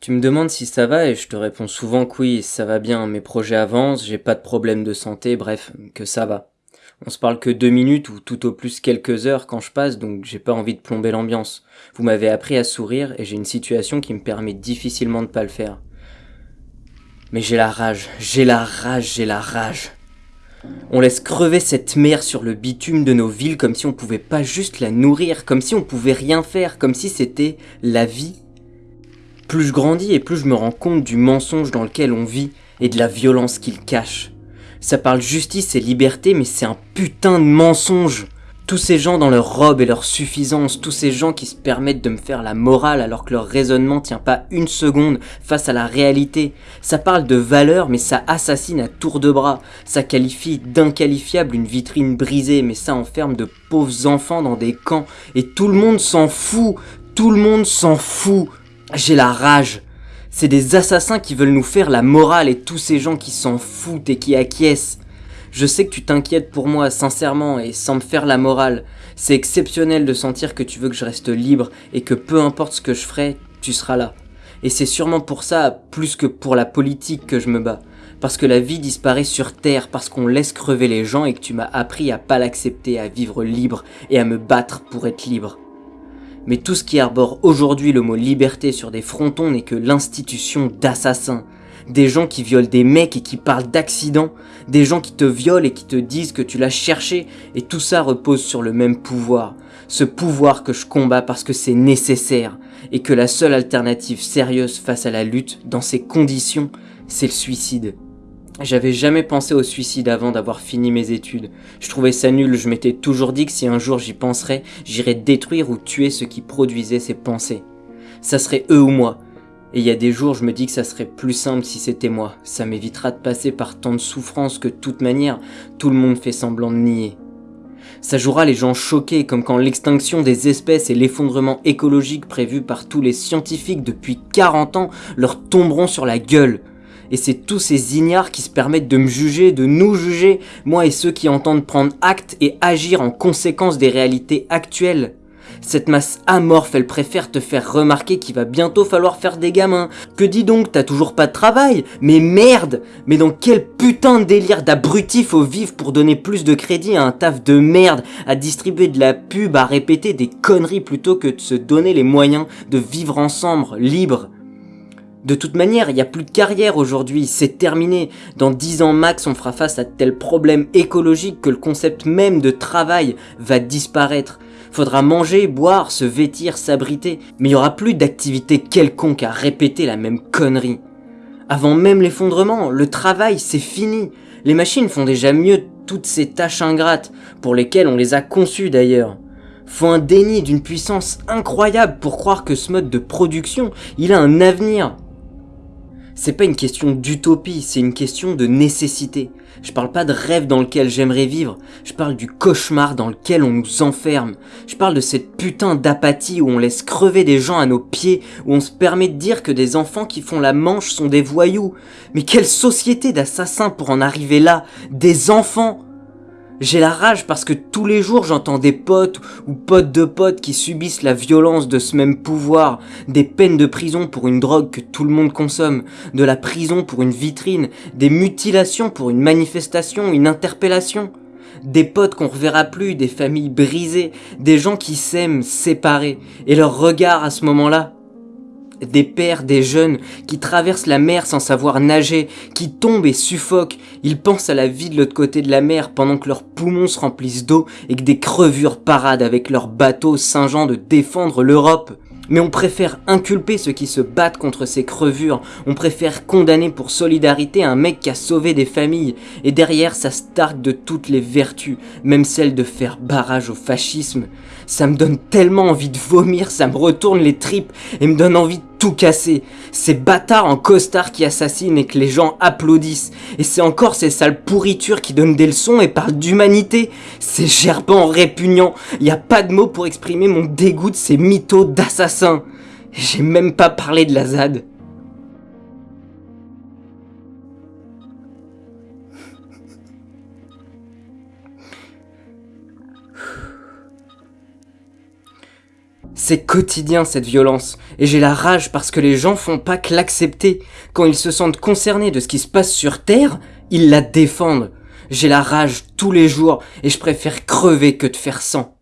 Tu me demandes si ça va et je te réponds souvent que oui, ça va bien, mes projets avancent, j'ai pas de problème de santé, bref, que ça va. On se parle que deux minutes ou tout au plus quelques heures quand je passe, donc j'ai pas envie de plomber l'ambiance. Vous m'avez appris à sourire et j'ai une situation qui me permet difficilement de pas le faire. Mais j'ai la rage, j'ai la rage, j'ai la rage. On laisse crever cette mer sur le bitume de nos villes comme si on pouvait pas juste la nourrir, comme si on pouvait rien faire, comme si c'était la vie. Plus je grandis et plus je me rends compte du mensonge dans lequel on vit et de la violence qu'il cache. Ça parle justice et liberté, mais c'est un putain de mensonge. Tous ces gens dans leur robe et leur suffisance, tous ces gens qui se permettent de me faire la morale alors que leur raisonnement tient pas une seconde face à la réalité. Ça parle de valeur mais ça assassine à tour de bras. Ça qualifie d'inqualifiable une vitrine brisée mais ça enferme de pauvres enfants dans des camps. Et tout le monde s'en fout. Tout le monde s'en fout. J'ai la rage. C'est des assassins qui veulent nous faire la morale et tous ces gens qui s'en foutent et qui acquiescent. Je sais que tu t'inquiètes pour moi, sincèrement, et sans me faire la morale. C'est exceptionnel de sentir que tu veux que je reste libre et que peu importe ce que je ferai, tu seras là. Et c'est sûrement pour ça, plus que pour la politique, que je me bats. Parce que la vie disparaît sur Terre, parce qu'on laisse crever les gens et que tu m'as appris à pas l'accepter, à vivre libre et à me battre pour être libre. Mais tout ce qui arbore aujourd'hui le mot liberté sur des frontons n'est que l'institution d'assassins des gens qui violent des mecs et qui parlent d'accidents, des gens qui te violent et qui te disent que tu l'as cherché, et tout ça repose sur le même pouvoir. Ce pouvoir que je combats parce que c'est nécessaire, et que la seule alternative sérieuse face à la lutte, dans ces conditions, c'est le suicide. J'avais jamais pensé au suicide avant d'avoir fini mes études. Je trouvais ça nul, je m'étais toujours dit que si un jour j'y penserais, j'irais détruire ou tuer ceux qui produisaient ces pensées. Ça serait eux ou moi, et il y a des jours, je me dis que ça serait plus simple si c'était moi. Ça m'évitera de passer par tant de souffrances que de toute manière, tout le monde fait semblant de nier. Ça jouera les gens choqués comme quand l'extinction des espèces et l'effondrement écologique prévu par tous les scientifiques depuis 40 ans leur tomberont sur la gueule. Et c'est tous ces ignares qui se permettent de me juger, de nous juger, moi et ceux qui entendent prendre acte et agir en conséquence des réalités actuelles. Cette masse amorphe, elle préfère te faire remarquer qu'il va bientôt falloir faire des gamins. Que dis donc, t'as toujours pas de travail? Mais merde Mais dans quel putain de délire d'abruti faut vivre pour donner plus de crédit à un taf de merde, à distribuer de la pub, à répéter des conneries plutôt que de se donner les moyens de vivre ensemble, libre? De toute manière, il n'y a plus de carrière aujourd'hui, c'est terminé. Dans 10 ans max, on fera face à tel problème écologique que le concept même de travail va disparaître. Faudra manger, boire, se vêtir, s'abriter, mais il y aura plus d'activité quelconque à répéter la même connerie. Avant même l'effondrement, le travail c'est fini. Les machines font déjà mieux toutes ces tâches ingrates, pour lesquelles on les a conçues d'ailleurs. Faut un déni d'une puissance incroyable pour croire que ce mode de production, il a un avenir. C'est pas une question d'utopie, c'est une question de nécessité. Je parle pas de rêve dans lequel j'aimerais vivre, je parle du cauchemar dans lequel on nous enferme. Je parle de cette putain d'apathie où on laisse crever des gens à nos pieds, où on se permet de dire que des enfants qui font la manche sont des voyous. Mais quelle société d'assassins pour en arriver là? Des enfants j'ai la rage parce que tous les jours j'entends des potes ou potes de potes qui subissent la violence de ce même pouvoir, des peines de prison pour une drogue que tout le monde consomme, de la prison pour une vitrine, des mutilations pour une manifestation, une interpellation. Des potes qu'on reverra plus, des familles brisées, des gens qui s'aiment séparés, et leur regard à ce moment-là, des pères, des jeunes, qui traversent la mer sans savoir nager, qui tombent et suffoquent. Ils pensent à la vie de l'autre côté de la mer pendant que leurs poumons se remplissent d'eau et que des crevures paradent avec leurs bateaux singeant de défendre l'Europe. Mais on préfère inculper ceux qui se battent contre ces crevures, on préfère condamner pour solidarité un mec qui a sauvé des familles, et derrière ça se de toutes les vertus, même celle de faire barrage au fascisme. Ça me donne tellement envie de vomir, ça me retourne les tripes et me donne envie de tout casser. Ces bâtards en costard qui assassinent et que les gens applaudissent. Et c'est encore ces sales pourritures qui donnent des leçons et parlent d'humanité. Ces gerbants répugnants. Y a pas de mots pour exprimer mon dégoût de ces mythos d'assassins. J'ai même pas parlé de la ZAD. C'est quotidien cette violence, et j'ai la rage parce que les gens font pas que l'accepter. Quand ils se sentent concernés de ce qui se passe sur Terre, ils la défendent. J'ai la rage tous les jours, et je préfère crever que de faire sang.